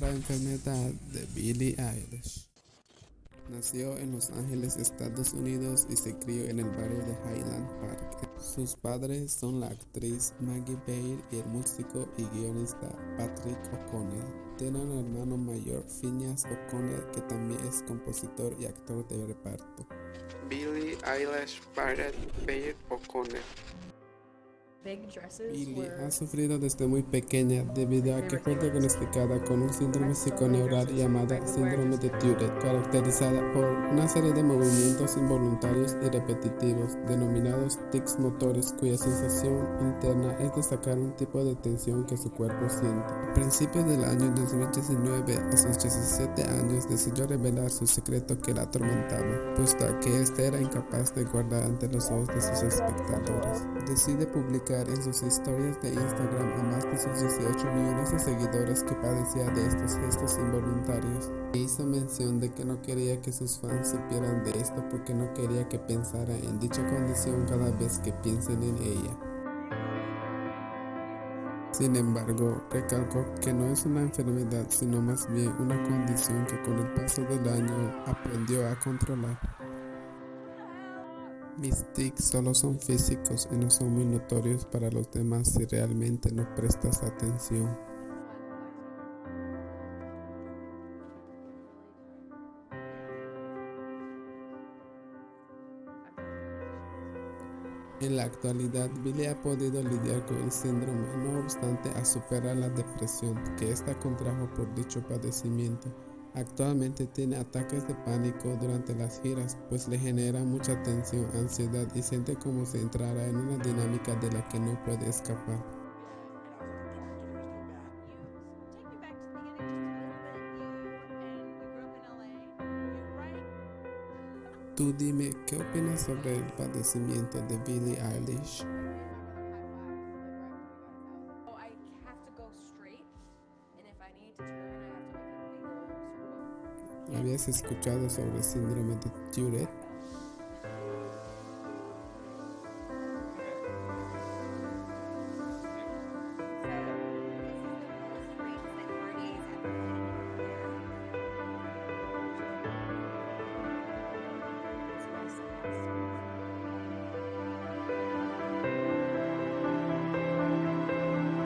rara enfermedad de Billie Eilish. Nació en Los Ángeles, Estados Unidos y se crió en el barrio de Highland Park. Sus padres son la actriz Maggie Baird y el músico y guionista Patrick O'Connell. Tiene un hermano mayor, Phineas O'Connell, que también es compositor y actor de reparto. Billie Eilish Barrett O'Connell Billie ha sufrido desde muy pequeña debido a que fue diagnosticada con un síndrome psiconeural llamado síndrome de Tourette, caracterizada por una serie de movimientos involuntarios y repetitivos denominados tics motores cuya sensación interna es de sacar un tipo de tensión que su cuerpo siente. A principios del año 2019, a sus 17 años, decidió revelar su secreto que la atormentaba, puesto que éste era incapaz de guardar ante los ojos de sus espectadores. Decide publicar en sus historias de Instagram a más de sus 18 millones de seguidores que padecía de estos gestos involuntarios. E hizo mención de que no quería que sus fans supieran de esto porque no quería que pensara en dicha condición cada vez que piensen en ella. Sin embargo, recalcó que no es una enfermedad, sino más bien una condición que con el paso del año aprendió a controlar. Mis tics solo son físicos y no son muy notorios para los demás si realmente no prestas atención. En la actualidad, Billy ha podido lidiar con el síndrome, no obstante a superar la depresión que ésta contrajo por dicho padecimiento. Actualmente tiene ataques de pánico durante las giras, pues le genera mucha tensión, ansiedad y siente como si entrara en una dinámica de la que no puede escapar. Tú dime, ¿qué opinas sobre el padecimiento de Billie Eilish? ¿Habías escuchado sobre síndrome de Tourette?